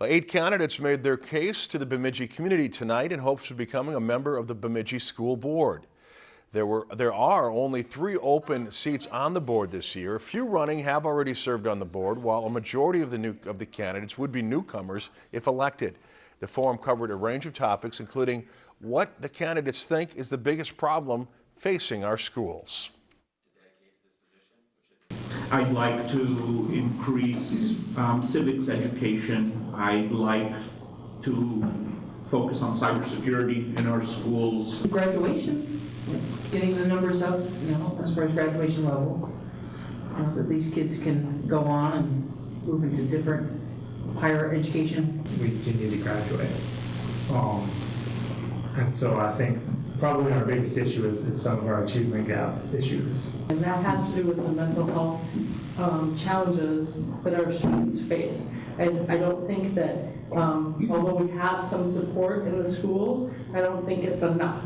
Eight candidates made their case to the Bemidji community tonight in hopes of becoming a member of the Bemidji School Board. There, were, there are only three open seats on the board this year. A few running have already served on the board, while a majority of the, new, of the candidates would be newcomers if elected. The forum covered a range of topics, including what the candidates think is the biggest problem facing our schools. I'd like to increase um, civics education. I'd like to focus on cybersecurity in our schools. graduation, getting the numbers up, you know, as far as graduation levels, uh, that these kids can go on and move into different higher education. we continue to graduate. Um, And so I think probably our biggest issue is, is some of our achievement gap issues. And that has to do with the mental health um, challenges that our students face. And I don't think that, um, although we have some support in the schools, I don't think it's enough.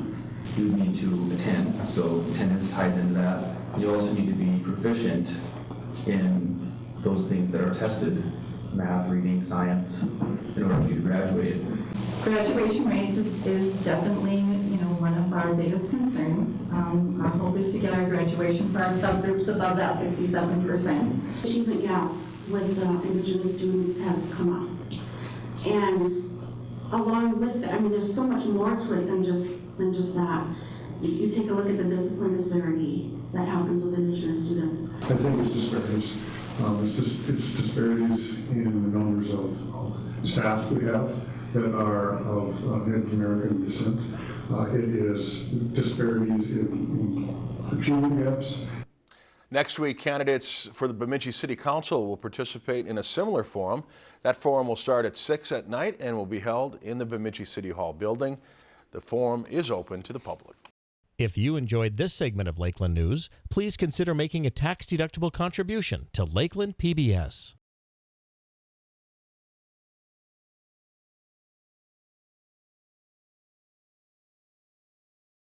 You need to attend, so attendance ties into that. You also need to be proficient in those things that are tested, math, reading, science, in order for you to graduate. Graduation rates is, is definitely, you know, one of our biggest concerns. Um, our hope is to get our graduation for our subgroups above that sixty-seven percent. achievement gap with the indigenous students has come up. And along with it, I mean, there's so much more to it than just, than just that. You, you take a look at the discipline disparity that happens with indigenous students. I think it's disparities. Um, it's just, it's disparities in the numbers of, staff we have that are of uh, Native American descent. Uh, it is disparities in, in achievement gaps Next week, candidates for the Bemidji City Council will participate in a similar forum. That forum will start at 6 at night and will be held in the Bemidji City Hall building. The forum is open to the public. If you enjoyed this segment of Lakeland News, please consider making a tax-deductible contribution to Lakeland PBS.